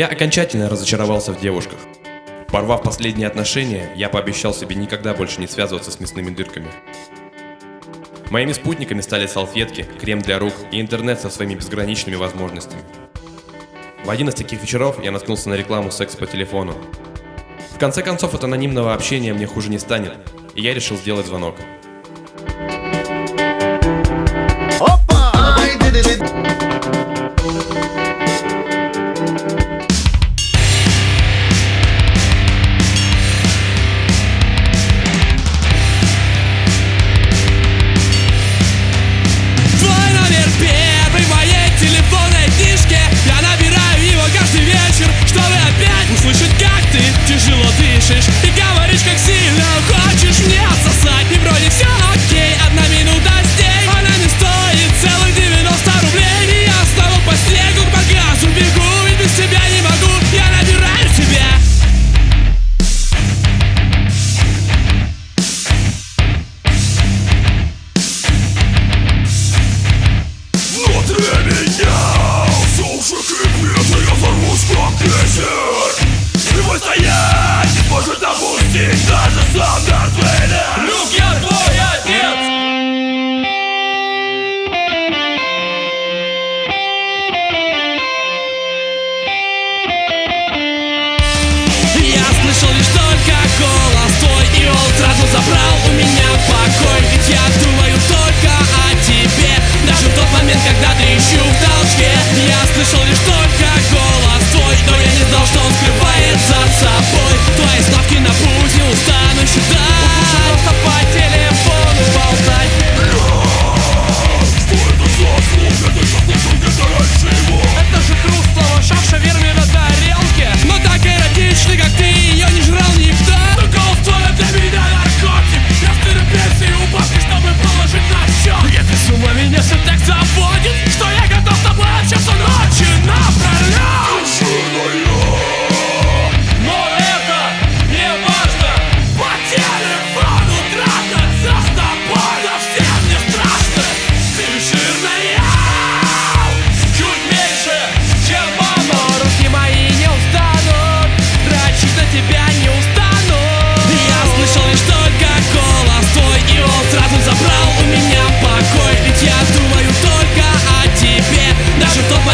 Я окончательно разочаровался в девушках. Порвав последние отношения, я пообещал себе никогда больше не связываться с мясными дырками. Моими спутниками стали салфетки, крем для рук и интернет со своими безграничными возможностями. В один из таких вечеров я наткнулся на рекламу секс по телефону. В конце концов, от анонимного общения мне хуже не станет, и я решил сделать звонок.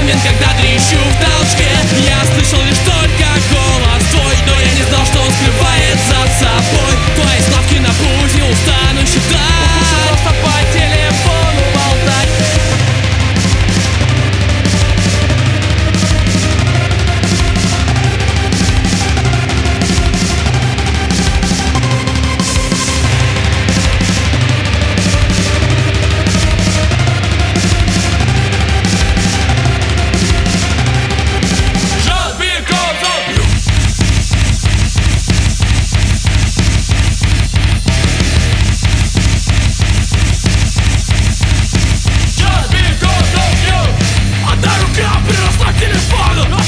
момент, когда Я приросла к телефону.